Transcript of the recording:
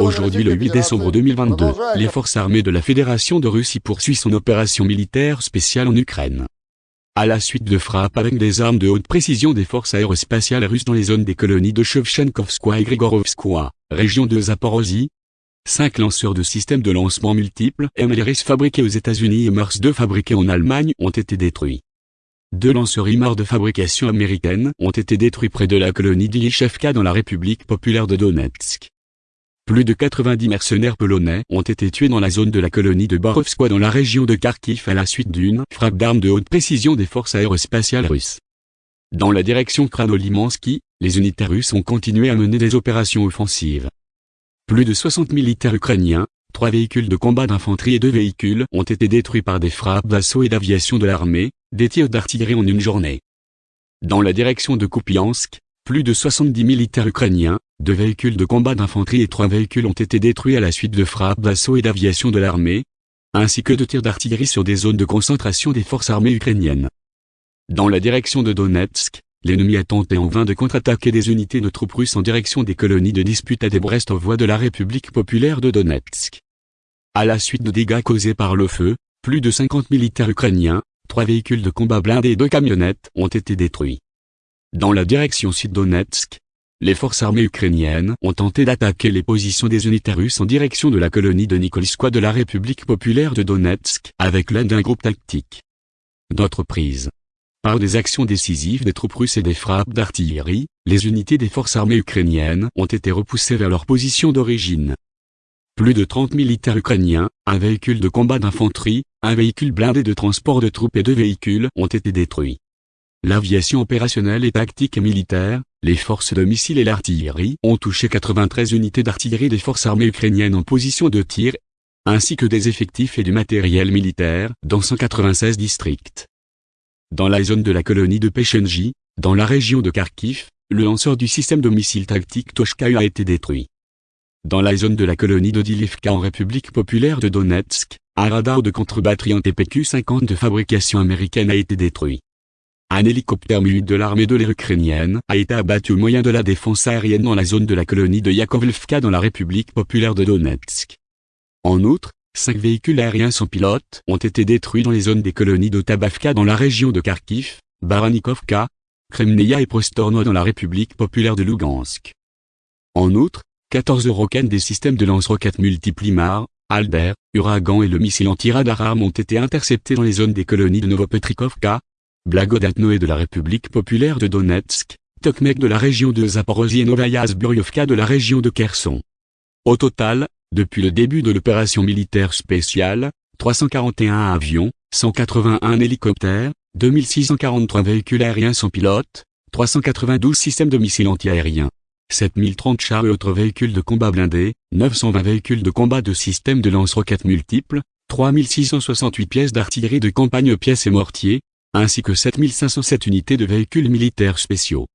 Aujourd'hui le 8 décembre 2022, les forces armées de la Fédération de Russie poursuivent son opération militaire spéciale en Ukraine. À la suite de frappes avec des armes de haute précision des forces aérospatiales russes dans les zones des colonies de Shevchenkovskoye et Grigorovskoye, région de Zaporozhye, cinq lanceurs de systèmes de lancement multiples MLRS fabriqués aux États-Unis et Mars 2 fabriqués en Allemagne ont été détruits. Deux lanceurs IMAR de fabrication américaine ont été détruits près de la colonie d'Ilishevka dans la République populaire de Donetsk. Plus de 90 mercenaires polonais ont été tués dans la zone de la colonie de Borovskoye dans la région de Kharkiv à la suite d'une frappe d'armes de haute précision des forces aérospatiales russes. Dans la direction Kranolimansky, les unités russes ont continué à mener des opérations offensives. Plus de 60 militaires ukrainiens, trois véhicules de combat d'infanterie et deux véhicules ont été détruits par des frappes d'assaut et d'aviation de l'armée, des tirs d'artillerie en une journée. Dans la direction de Kupiansk, plus de 70 militaires ukrainiens, deux véhicules de combat d'infanterie et trois véhicules ont été détruits à la suite de frappes d'assaut et d'aviation de l'armée, ainsi que de tirs d'artillerie sur des zones de concentration des forces armées ukrainiennes. Dans la direction de Donetsk, l'ennemi a tenté en vain de contre-attaquer des unités de troupes russes en direction des colonies de dispute à Debrest aux voies de la République populaire de Donetsk. À la suite de dégâts causés par le feu, plus de 50 militaires ukrainiens, trois véhicules de combat blindés et deux camionnettes ont été détruits. Dans la direction sud-Donetsk, les forces armées ukrainiennes ont tenté d'attaquer les positions des unités russes en direction de la colonie de Nikolskoye de la République populaire de Donetsk avec l'aide d'un groupe tactique. D'autres prises. Par des actions décisives des troupes russes et des frappes d'artillerie, les unités des forces armées ukrainiennes ont été repoussées vers leur position d'origine. Plus de 30 militaires ukrainiens, un véhicule de combat d'infanterie, un véhicule blindé de transport de troupes et deux véhicules ont été détruits. L'aviation opérationnelle et tactique et militaire, les forces de missiles et l'artillerie ont touché 93 unités d'artillerie des forces armées ukrainiennes en position de tir, ainsi que des effectifs et du matériel militaire dans 196 districts. Dans la zone de la colonie de Pechenji, dans la région de Kharkiv, le lanceur du système de missiles tactique Toshka a été détruit. Dans la zone de la colonie de Dilivka en République populaire de Donetsk, un radar de contre-batterie en TPQ-50 de fabrication américaine a été détruit. Un hélicoptère mu de l'armée de l'air ukrainienne a été abattu au moyen de la défense aérienne dans la zone de la colonie de Yakovlevka dans la République populaire de Donetsk. En outre, cinq véhicules aériens sans pilote ont été détruits dans les zones des colonies de Tabavka dans la région de Kharkiv, Baranikovka, Kremneia et Prostorno dans la République populaire de Lugansk. En outre, 14 roquettes des systèmes de lance-roquettes multiples IMAR, Alder, Uragan et le missile anti-radar ont été interceptés dans les zones des colonies de Novopetrikovka, Blagodatno de la République populaire de Donetsk, Tokmek de la région de Zaporozhye et Novaya Zburyovka de la région de Kherson. Au total, depuis le début de l'opération militaire spéciale, 341 avions, 181 hélicoptères, 2643 véhicules aériens sans pilote, 392 systèmes de missiles antiaériens, 7030 chars et autres véhicules de combat blindés, 920 véhicules de combat de systèmes de lance-roquettes multiples, 3668 pièces d'artillerie de campagne pièces et mortiers, ainsi que 7507 unités de véhicules militaires spéciaux.